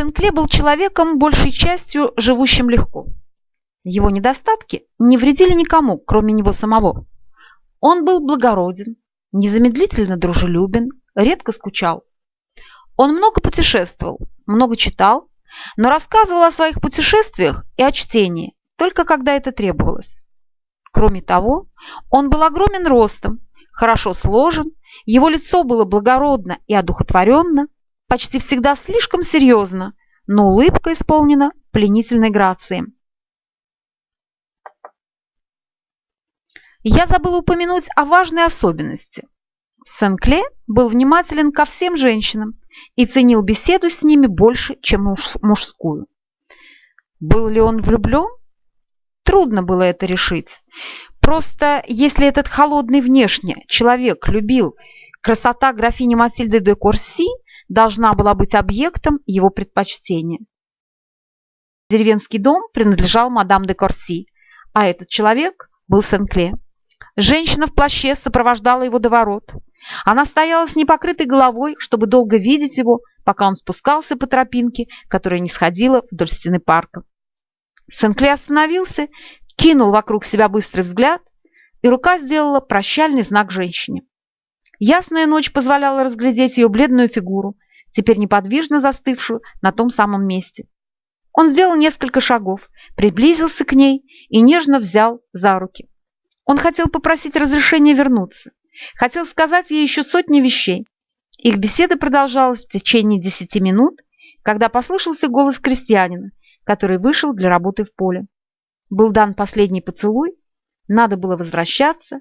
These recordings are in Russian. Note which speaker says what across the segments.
Speaker 1: Сен-Кле был человеком, большей частью живущим легко. Его недостатки не вредили никому, кроме него самого. Он был благороден, незамедлительно дружелюбен, редко скучал. Он много путешествовал, много читал, но рассказывал о своих путешествиях и о чтении, только когда это требовалось. Кроме того, он был огромен ростом, хорошо сложен, его лицо было благородно и одухотворенно, почти всегда слишком серьезно, но улыбка исполнена пленительной грацией. Я забыла упомянуть о важной особенности. Сен-Кле был внимателен ко всем женщинам и ценил беседу с ними больше, чем муж мужскую. Был ли он влюблен? Трудно было это решить. Просто если этот холодный внешне человек любил, красота графини Матильды де Корси должна была быть объектом его предпочтения. Деревенский дом принадлежал мадам де Корси, а этот человек был Сен-Кле. Женщина в плаще сопровождала его до ворот. Она стояла с непокрытой головой, чтобы долго видеть его, пока он спускался по тропинке, которая не сходила вдоль стены парка. Сенкле остановился, кинул вокруг себя быстрый взгляд, и рука сделала прощальный знак женщине. Ясная ночь позволяла разглядеть ее бледную фигуру, теперь неподвижно застывшую на том самом месте. Он сделал несколько шагов, приблизился к ней и нежно взял за руки. Он хотел попросить разрешения вернуться. Хотел сказать ей еще сотни вещей. Их беседа продолжалась в течение десяти минут, когда послышался голос крестьянина, который вышел для работы в поле. Был дан последний поцелуй, надо было возвращаться,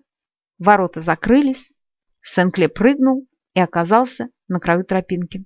Speaker 1: ворота закрылись, Сенкле прыгнул и оказался на краю тропинки.